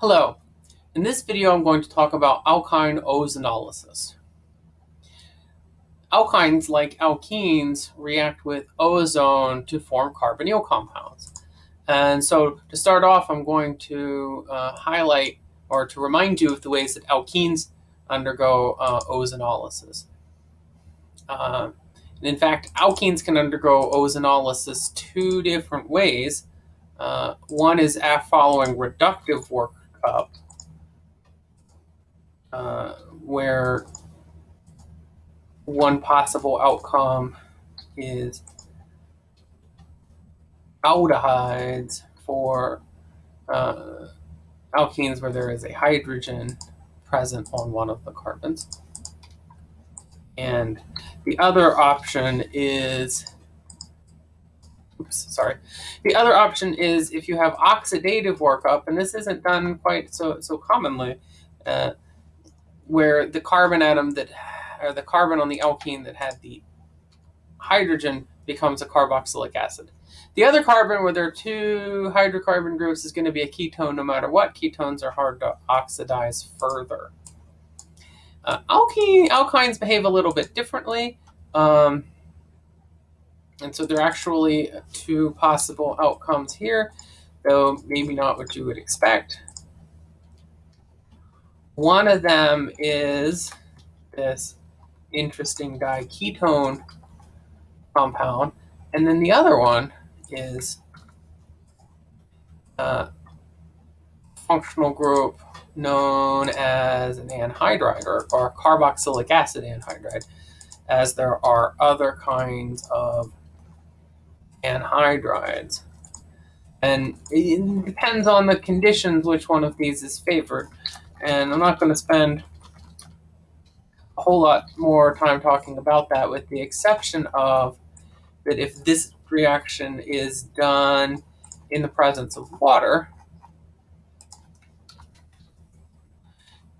Hello. In this video, I'm going to talk about alkyne ozonolysis. Alkynes, like alkenes, react with ozone to form carbonyl compounds. And so to start off, I'm going to uh, highlight or to remind you of the ways that alkenes undergo uh, ozonolysis. Uh, in fact, alkenes can undergo ozonolysis two different ways. Uh, one is following reductive workup, uh, where one possible outcome is aldehydes for uh, alkenes where there is a hydrogen present on one of the carbons. And the other option is, oops, sorry. The other option is if you have oxidative workup, and this isn't done quite so, so commonly, uh, where the carbon atom that, or the carbon on the alkene that had the hydrogen becomes a carboxylic acid. The other carbon where there are two hydrocarbon groups is going to be a ketone no matter what. Ketones are hard to oxidize further. Uh, alkene, alkynes behave a little bit differently. Um, and so there are actually two possible outcomes here, though maybe not what you would expect. One of them is this interesting diketone compound, and then the other one is a functional group known as an anhydride or, or carboxylic acid anhydride, as there are other kinds of anhydrides. And it depends on the conditions which one of these is favored. And I'm not going to spend a whole lot more time talking about that with the exception of that if this reaction is done in the presence of water,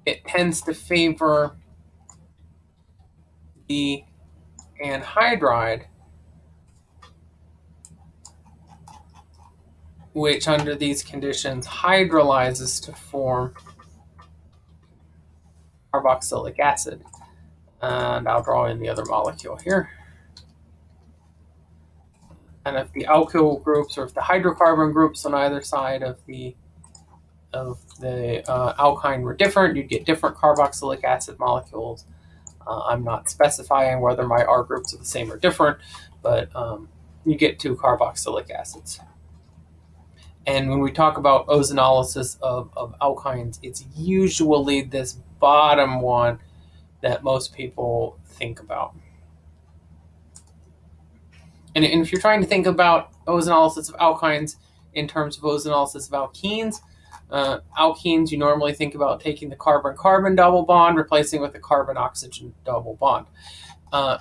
it tends to favor the anhydride, which under these conditions hydrolyzes to form carboxylic acid. And I'll draw in the other molecule here. And if the alkyl groups or if the hydrocarbon groups on either side of the of the uh, alkyne were different, you'd get different carboxylic acid molecules. Uh, I'm not specifying whether my R groups are the same or different, but um, you get two carboxylic acids. And when we talk about ozonolysis of, of alkynes, it's usually this bottom one that most people think about. And, and if you're trying to think about ozonolysis of alkynes in terms of ozonolysis of alkenes, uh, alkenes, you normally think about taking the carbon-carbon double bond, replacing with a carbon-oxygen double bond. Uh,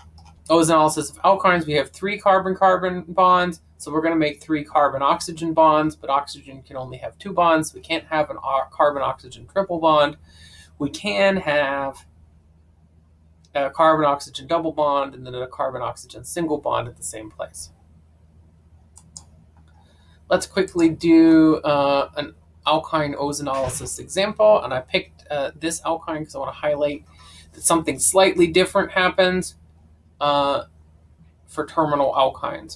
ozonolysis of alkynes, we have three carbon-carbon bonds, so we're going to make three carbon-oxygen bonds, but oxygen can only have two bonds. We can't have an carbon-oxygen triple bond. We can have a carbon-oxygen double bond and then a carbon-oxygen single bond at the same place. Let's quickly do uh, an alkyne ozonolysis example, and I picked uh, this alkyne because I want to highlight that something slightly different happens uh, for terminal alkynes.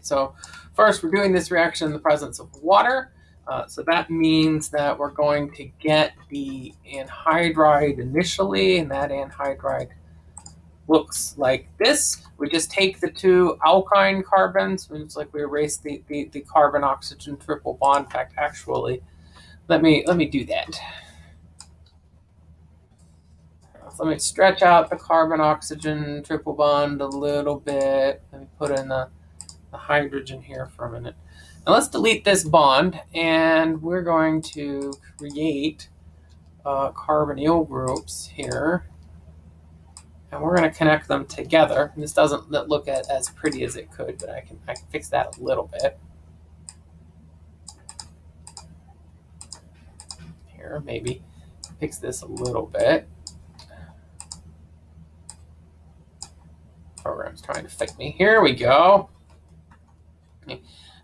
So first we're doing this reaction in the presence of water. Uh, so that means that we're going to get the anhydride initially, and that anhydride looks like this. We just take the two alkyne carbons, it's like we erase the, the, the carbon-oxygen triple bond. In fact, actually, let me, let me do that. Let me stretch out the carbon-oxygen triple bond a little bit. Let me put in the, the hydrogen here for a minute. Now let's delete this bond, and we're going to create uh, carbonyl groups here. And we're going to connect them together. And this doesn't look at, as pretty as it could, but I can, I can fix that a little bit. Here, maybe fix this a little bit. Program's trying to fix me. Here we go.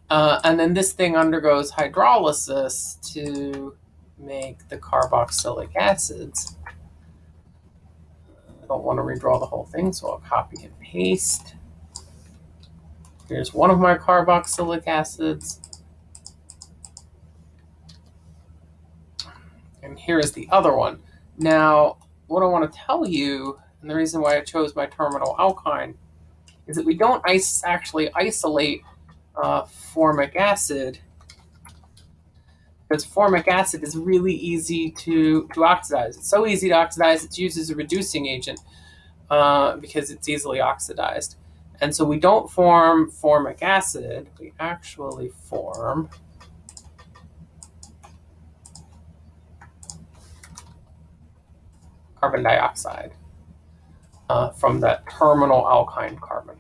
Uh, and then this thing undergoes hydrolysis to make the carboxylic acids. I don't want to redraw the whole thing, so I'll copy and paste. Here's one of my carboxylic acids. And here is the other one. Now, what I want to tell you, and the reason why I chose my terminal alkyne, is that we don't actually isolate uh, formic acid because formic acid is really easy to, to oxidize. It's so easy to oxidize, it's used as a reducing agent uh, because it's easily oxidized. And so we don't form formic acid, we actually form carbon dioxide uh, from that terminal alkyne carbon.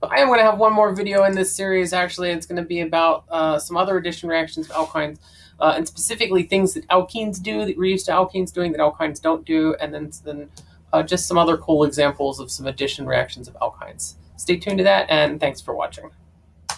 But I am going to have one more video in this series. Actually, it's going to be about uh, some other addition reactions of alkynes, uh, and specifically things that alkenes do that we're used to alkenes doing that alkynes don't do, and then, then uh, just some other cool examples of some addition reactions of alkynes. Stay tuned to that, and thanks for watching.